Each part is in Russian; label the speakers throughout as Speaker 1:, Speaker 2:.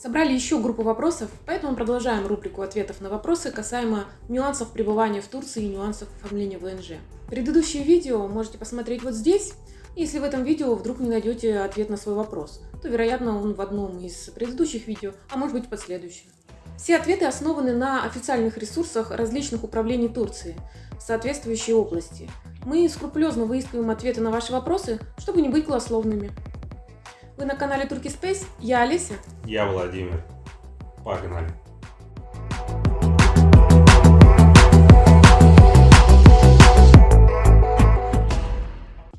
Speaker 1: Собрали еще группу вопросов, поэтому продолжаем рубрику ответов на вопросы касаемо нюансов пребывания в Турции и нюансов оформления ВНЖ. Предыдущее видео можете посмотреть вот здесь. Если в этом видео вдруг не найдете ответ на свой вопрос, то, вероятно, он в одном из предыдущих видео, а может быть в последующем. Все ответы основаны на официальных ресурсах различных управлений Турции в соответствующей области. Мы скрупулезно выискиваем ответы на ваши вопросы, чтобы не быть голословными. Вы на канале Турки Space, я Олеся.
Speaker 2: Я Владимир. Погнали.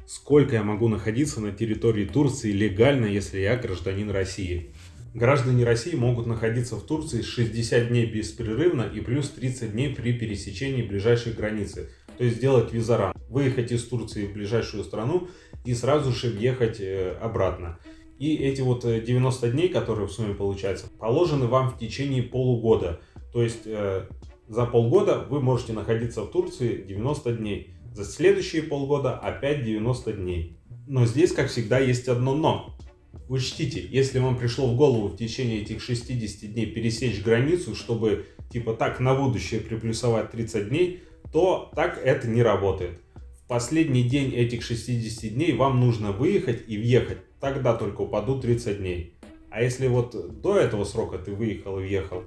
Speaker 2: Сколько я могу находиться на территории Турции легально, если я гражданин России? Граждане России могут находиться в Турции 60 дней беспрерывно и плюс 30 дней при пересечении ближайшей границы. То есть сделать визаран, выехать из Турции в ближайшую страну и сразу же въехать э, обратно. И эти вот 90 э, дней, которые в сумме получаются, положены вам в течение полугода. То есть э, за полгода вы можете находиться в Турции 90 дней. За следующие полгода опять 90 дней. Но здесь, как всегда, есть одно но. Учтите, если вам пришло в голову в течение этих 60 дней пересечь границу, чтобы типа так на будущее приплюсовать 30 дней, то так это не работает. Последний день этих 60 дней вам нужно выехать и въехать, тогда только упадут 30 дней. А если вот до этого срока ты выехал и въехал?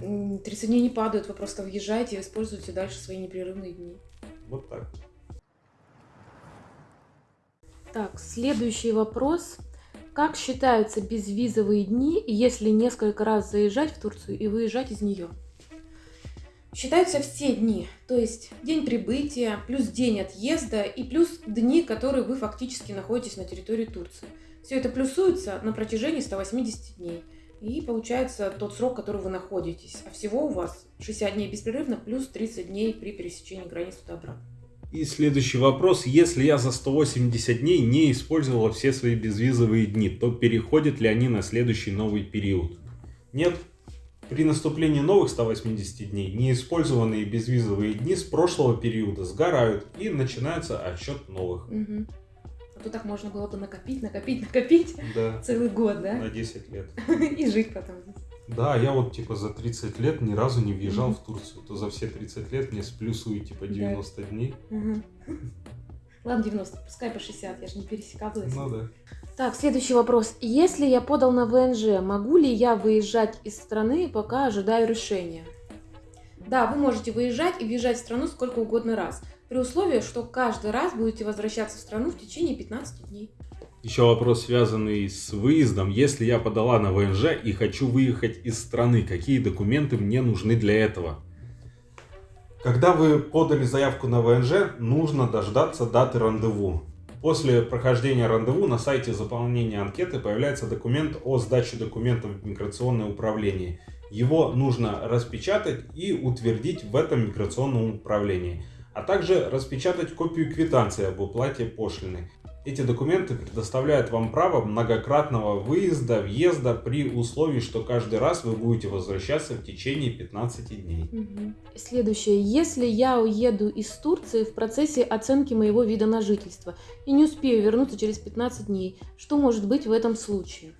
Speaker 1: 30 дней не падают, вы просто въезжаете и используете дальше свои непрерывные дни.
Speaker 2: Вот так.
Speaker 1: Так, следующий вопрос. Как считаются безвизовые дни, если несколько раз заезжать в Турцию и выезжать из нее? Считаются все дни, то есть день прибытия, плюс день отъезда и плюс дни, которые вы фактически находитесь на территории Турции. Все это плюсуется на протяжении 180 дней. И получается тот срок, который вы находитесь. А всего у вас 60 дней беспрерывно, плюс 30 дней при пересечении границы туда-обратно.
Speaker 2: И следующий вопрос. Если я за 180 дней не использовала все свои безвизовые дни, то переходят ли они на следующий новый период? Нет. При наступлении новых 180 дней неиспользованные безвизовые дни с прошлого периода сгорают и начинается отсчет новых.
Speaker 1: Угу. А то так можно было бы накопить, накопить, накопить
Speaker 2: да.
Speaker 1: целый год, да?
Speaker 2: На 10 лет.
Speaker 1: И жить потом.
Speaker 2: Да, я вот типа за 30 лет ни разу не въезжал mm-hmm. в Турцию. То за все 30 лет мне сплюсуют типа 90 да. дней.
Speaker 1: Mm-hmm. Ладно, 90, пускай по 60, я же не пересекалась.
Speaker 2: Ну да.
Speaker 1: Так, следующий вопрос. Если я подал на ВНЖ, могу ли я выезжать из страны, пока ожидаю решения? Да, вы можете выезжать и въезжать в страну сколько угодно раз, при условии, что каждый раз будете возвращаться в страну в течение 15 дней.
Speaker 2: Еще вопрос, связанный с выездом. Если я подала на ВНЖ и хочу выехать из страны, какие документы мне нужны для этого? Когда вы подали заявку на ВНЖ, нужно дождаться даты рандеву. После прохождения рандеву на сайте заполнения анкеты появляется документ о сдаче документов в миграционное управление. Его нужно распечатать и утвердить в этом миграционном управлении, а также распечатать копию квитанции об уплате пошлины. Эти документы предоставляют вам право многократного выезда, въезда при условии, что каждый раз вы будете возвращаться в течение 15 дней.
Speaker 1: Угу. Следующее. Если я уеду из Турции в процессе оценки моего вида на жительство и не успею вернуться через 15 дней, что может быть в этом случае?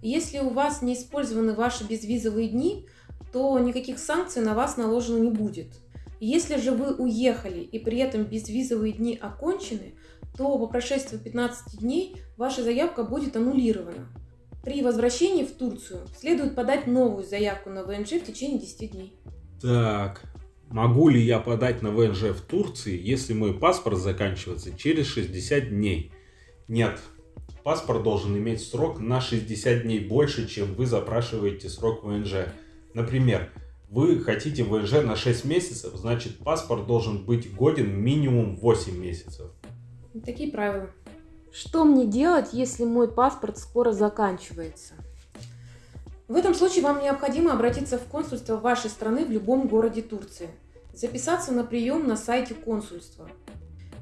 Speaker 1: Если у вас не использованы ваши безвизовые дни, то никаких санкций на вас наложено не будет. Если же вы уехали и при этом безвизовые дни окончены, то по прошествии 15 дней ваша заявка будет аннулирована. При возвращении в Турцию следует подать новую заявку на ВНЖ в течение 10 дней.
Speaker 2: Так, могу ли я подать на ВНЖ в Турции, если мой паспорт заканчивается через 60 дней? Нет, паспорт должен иметь срок на 60 дней больше, чем вы запрашиваете срок ВНЖ. Например, вы хотите ВНЖ на 6 месяцев, значит паспорт должен быть годен минимум 8 месяцев.
Speaker 1: Такие правила. Что мне делать, если мой паспорт скоро заканчивается? В этом случае вам необходимо обратиться в консульство вашей страны в любом городе Турции. Записаться на прием на сайте консульства.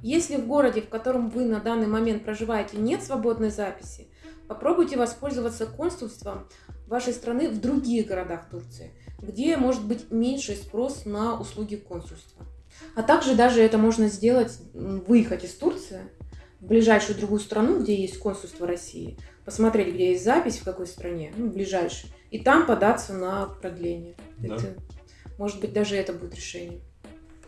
Speaker 1: Если в городе, в котором вы на данный момент проживаете, нет свободной записи, попробуйте воспользоваться консульством вашей страны в других городах Турции, где может быть меньший спрос на услуги консульства. А также даже это можно сделать, выехать из Турции в ближайшую другую страну, где есть консульство России, посмотреть, где есть запись, в какой стране, ну, ближайшей, и там податься на продление.
Speaker 2: Да.
Speaker 1: Это, может быть, даже это будет решение.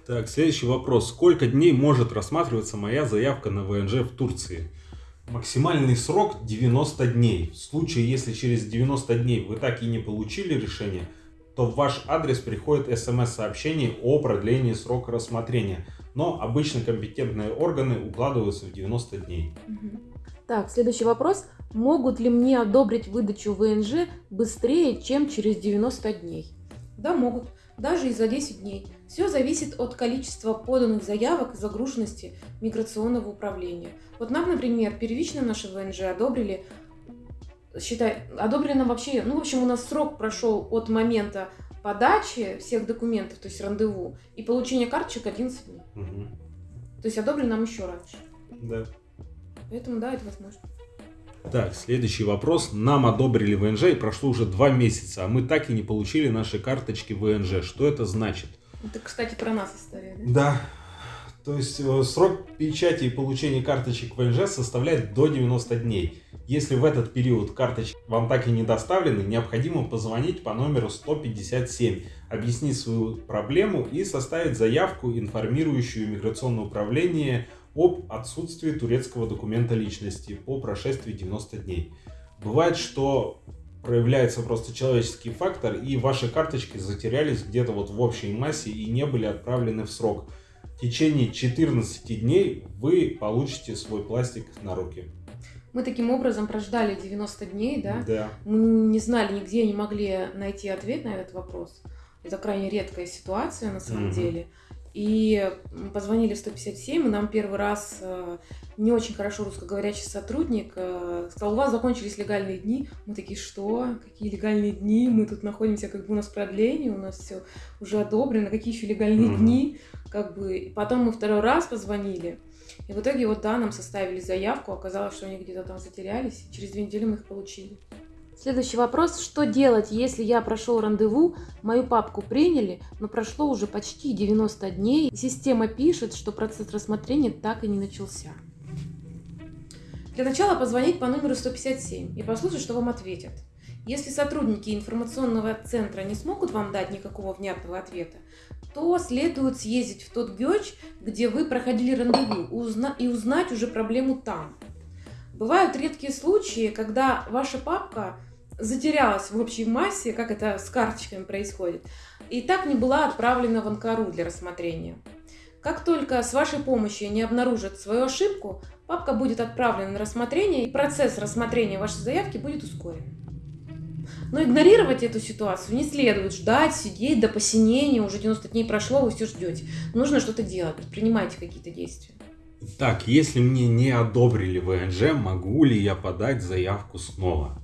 Speaker 2: Так, следующий вопрос. Сколько дней может рассматриваться моя заявка на ВНЖ в Турции? Максимальный срок 90 дней. В случае, если через 90 дней вы так и не получили решение, то в ваш адрес приходит смс-сообщение о продлении срока рассмотрения. Но обычно компетентные органы укладываются в 90 дней.
Speaker 1: Так, следующий вопрос. Могут ли мне одобрить выдачу ВНЖ быстрее, чем через 90 дней? Да, могут. Даже и за 10 дней. Все зависит от количества поданных заявок и загруженности миграционного управления. Вот нам, например, первично наши ВНЖ одобрили, считай, одобрили нам вообще, ну, в общем, у нас срок прошел от момента подачи всех документов, то есть рандеву, и получения карточек 11 дней.
Speaker 2: Мгм.
Speaker 1: То есть одобрили нам еще раньше.
Speaker 2: Да.
Speaker 1: Поэтому да, это возможно.
Speaker 2: Так, следующий вопрос. Нам одобрили ВНЖ и прошло уже два месяца, а мы так и не получили наши карточки ВНЖ. Что это значит?
Speaker 1: Это, кстати, про нас история, да?
Speaker 2: Да. То есть э, срок печати и получения карточек ВНЖ составляет до 90 дней. Если в этот период карточки вам так и не доставлены, необходимо позвонить по номеру 157, объяснить свою проблему и составить заявку, информирующую миграционное управление об отсутствии турецкого документа личности по прошествии 90 дней. Бывает, что проявляется просто человеческий фактор, и ваши карточки затерялись где-то вот в общей массе и не были отправлены в срок. В течение 14 дней вы получите свой пластик на руки.
Speaker 1: Мы таким образом прождали 90 дней, да?
Speaker 2: Да.
Speaker 1: Мы не знали нигде, не могли найти ответ на этот вопрос. Это крайне редкая ситуация на самом
Speaker 2: Мгм.
Speaker 1: деле. И позвонили в 157, и нам первый раз э, не очень хорошо русскоговорящий сотрудник э, сказал, у вас закончились легальные дни. Мы такие, что? Какие легальные дни? Мы тут находимся, как бы у нас продление, у нас все уже одобрено, какие еще легальные
Speaker 2: Мгм.
Speaker 1: дни? Как бы. И потом мы второй раз позвонили, и в итоге вот да, нам составили заявку, оказалось, что они где-то там затерялись, через две недели мы их получили. Следующий вопрос. Что делать, если я прошел рандеву, мою папку приняли, но прошло уже почти 90 дней, и система пишет, что процесс рассмотрения так и не начался? Для начала позвонить по номеру 157 и послушать, что вам ответят. Если сотрудники информационного центра не смогут вам дать никакого внятного ответа, то следует съездить в тот ГЕЧ, где вы проходили рандеву, и узнать уже проблему там. Бывают редкие случаи, когда ваша папка затерялась в общей массе, как это с карточками происходит, и так не была отправлена в Анкару для рассмотрения. Как только с вашей помощью не обнаружат свою ошибку, папка будет отправлена на рассмотрение, и процесс рассмотрения вашей заявки будет ускорен. Но игнорировать эту ситуацию не следует. Ждать, сидеть до посинения, уже 90 дней прошло, вы все ждете. Нужно что-то делать, предпринимайте какие-то действия.
Speaker 2: Так, если мне не одобрили ВНЖ, могу ли я подать заявку снова?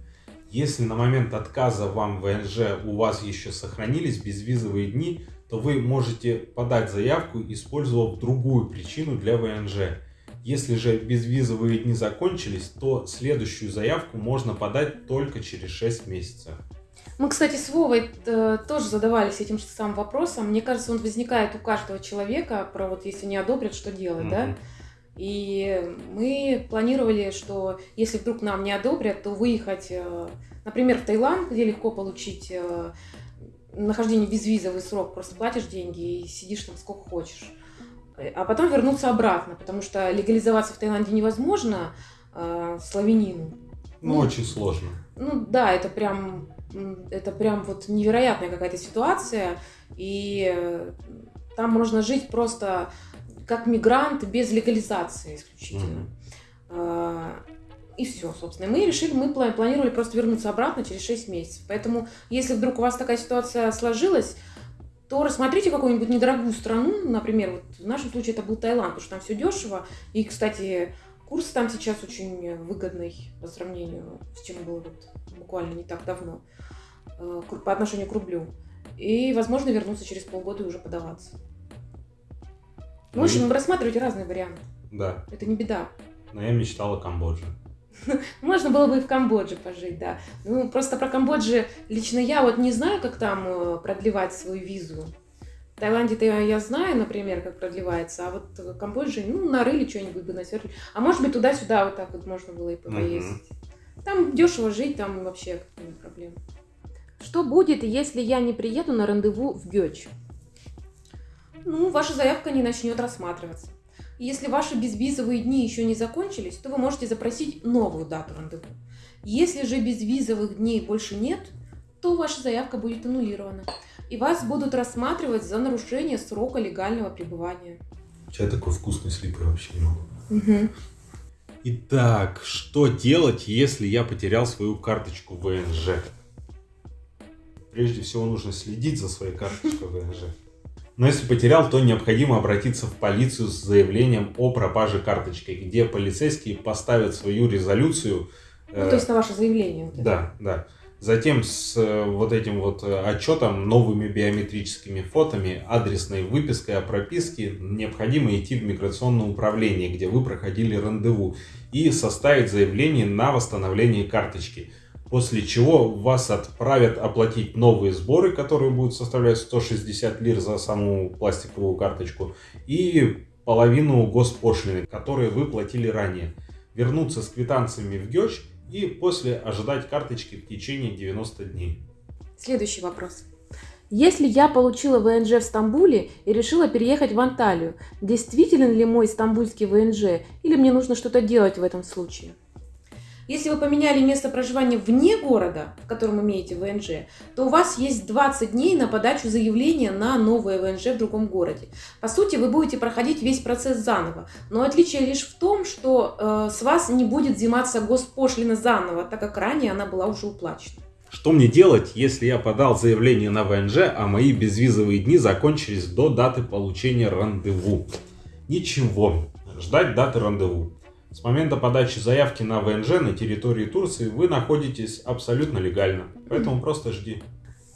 Speaker 2: Если на момент отказа вам ВНЖ у вас еще сохранились безвизовые дни, то вы можете подать заявку, использовав другую причину для ВНЖ. Если же безвизовые дни закончились, то следующую заявку можно подать только через 6 месяцев.
Speaker 1: Мы, кстати, с Вовой э, тоже задавались этим же самым вопросом. Мне кажется, он возникает у каждого человека, про вот если не одобрят, что делать, да? И мы планировали, что если вдруг нам не одобрят, то выехать, э, например, в Таиланд, где легко получить э, нахождение безвизовый срок, просто платишь деньги и сидишь там сколько хочешь. Э, А потом вернуться обратно, потому что легализоваться в Таиланде невозможно э, славянину.
Speaker 2: Ну,
Speaker 1: Ну,
Speaker 2: очень сложно.
Speaker 1: Ну да, это прям, это прям вот невероятная какая-то ситуация, и там можно жить просто как мигрант без легализации исключительно. А, И все, собственно. Мы решили, мы пла- планировали просто вернуться обратно через 6 месяцев. Поэтому, если вдруг у вас такая ситуация сложилась, то рассмотрите какую-нибудь недорогую страну, например, вот в нашем случае это был Таиланд, потому что там все дешево. И, кстати, курс там сейчас очень выгодный по сравнению с чем было вот буквально не так давно э, по отношению к рублю. И, возможно, вернуться через полгода и уже подаваться. В
Speaker 2: Ну и-
Speaker 1: общем, рассматривайте разные варианты.
Speaker 2: Да,
Speaker 1: Это не беда.
Speaker 2: но я мечтал о Камбодже.
Speaker 1: Можно было бы и в Камбодже пожить, да. Ну, просто про Камбоджи лично я вот не знаю, как там э, продлевать свою визу. В Таиланде-то я, я знаю, например, как продлевается, а вот в Камбодже, ну, нарыли что-нибудь бы насверли. А может быть, туда-сюда вот так вот можно было и поездить. Там дешево жить, там вообще не проблем. Что будет, если я не приеду на рандеву в Гёч? Ну, ваша заявка не начнет рассматриваться. Если ваши безвизовые дни еще не закончились, то вы можете запросить новую дату рандеву. Если же безвизовых дней больше нет, то ваша заявка будет аннулирована. И вас будут рассматривать за нарушение срока легального пребывания.
Speaker 2: Я такой вкусный слип вообще не могу.
Speaker 1: Угу.
Speaker 2: Итак, что делать, если я потерял свою карточку ВНЖ? Прежде всего нужно следить за своей карточкой ВНЖ. Но если потерял, то необходимо обратиться в полицию с заявлением о пропаже карточки, где полицейские поставят свою резолюцию.
Speaker 1: Ну, то есть на ваше заявление. Вот
Speaker 2: да, да. Затем с э, вот этим вот э, отчетом, новыми биометрическими фотами, адресной выпиской о прописке необходимо идти в миграционное управление, где вы проходили рандеву, и составить заявление на восстановление карточки. После чего вас отправят оплатить новые сборы, которые будут составлять 160 лир за саму пластиковую карточку, и половину госпошлины, которые вы платили ранее. Вернуться с квитанциями в ГЕЧ и после ожидать карточки в течение 90 дней.
Speaker 1: Следующий вопрос. Если я получила ВНЖ в Стамбуле и решила переехать в Анталию, действительно ли мой стамбульский ВНЖ или мне нужно что-то делать в этом случае? Если вы поменяли место проживания вне города, в котором имеете ВНЖ, то у вас есть 20 дней на подачу заявления на новое ВНЖ в другом городе. По сути, вы будете проходить весь процесс заново, но отличие лишь в том, что э, с вас не будет взиматься госпошлина заново, так как ранее она была уже уплачена.
Speaker 2: Что мне делать, если я подал заявление на ВНЖ, а мои безвизовые дни закончились до даты получения рандеву? Ничего, ждать даты рандеву. С момента подачи заявки на ВНЖ на территории Турции вы находитесь абсолютно легально, поэтому просто жди.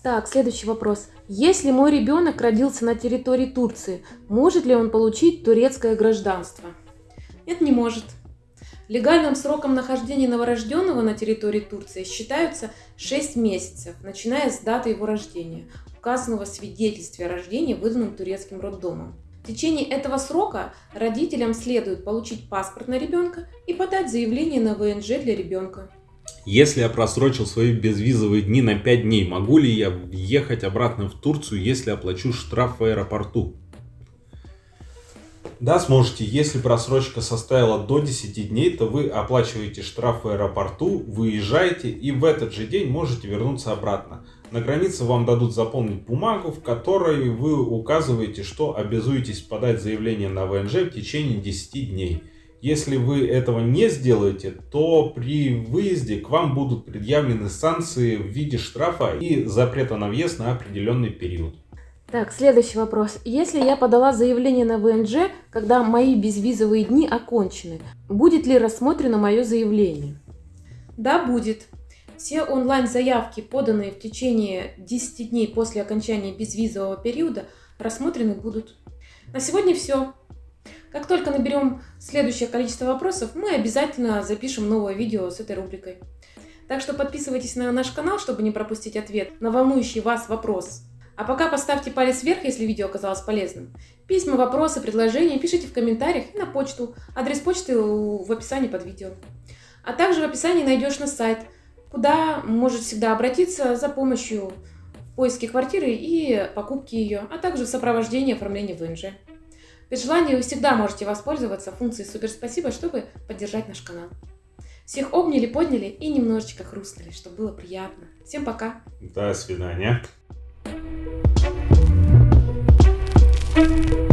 Speaker 1: Так, следующий вопрос. Если мой ребенок родился на территории Турции, может ли он получить турецкое гражданство? Нет, не может. Легальным сроком нахождения новорожденного на территории Турции считаются 6 месяцев, начиная с даты его рождения, указанного в свидетельстве о рождении, выданном турецким роддомом. В течение этого срока родителям следует получить паспорт на ребенка и подать заявление на ВНЖ для ребенка.
Speaker 2: Если я просрочил свои безвизовые дни на 5 дней, могу ли я ехать обратно в Турцию, если оплачу штраф в аэропорту? Да, сможете. Если просрочка составила до 10 дней, то вы оплачиваете штраф в аэропорту, выезжаете и в этот же день можете вернуться обратно. На границе вам дадут заполнить бумагу, в которой вы указываете, что обязуетесь подать заявление на ВНЖ в течение 10 дней. Если вы этого не сделаете, то при выезде к вам будут предъявлены санкции в виде штрафа и запрета на въезд на определенный период.
Speaker 1: Так, следующий вопрос. Если я подала заявление на ВНЖ, когда мои безвизовые дни окончены, будет ли рассмотрено мое заявление? Да, будет. Все онлайн-заявки, поданные в течение 10 дней после окончания безвизового периода, рассмотрены будут. На сегодня все. Как только наберем следующее количество вопросов, мы обязательно запишем новое видео с этой рубрикой. Так что подписывайтесь на наш канал, чтобы не пропустить ответ на волнующий вас вопрос. А пока поставьте палец вверх, если видео оказалось полезным. Письма, вопросы, предложения пишите в комментариях и на почту. Адрес почты в описании под видео. А также в описании найдешь наш сайт, куда можешь всегда обратиться за помощью в поиске квартиры и покупки ее, а также в сопровождении оформления ВНЖ. При желании вы всегда можете воспользоваться функцией «Супер спасибо», чтобы поддержать наш канал. Всех обняли, подняли и немножечко хрустнули, чтобы было приятно. Всем пока!
Speaker 2: До свидания! Thank you.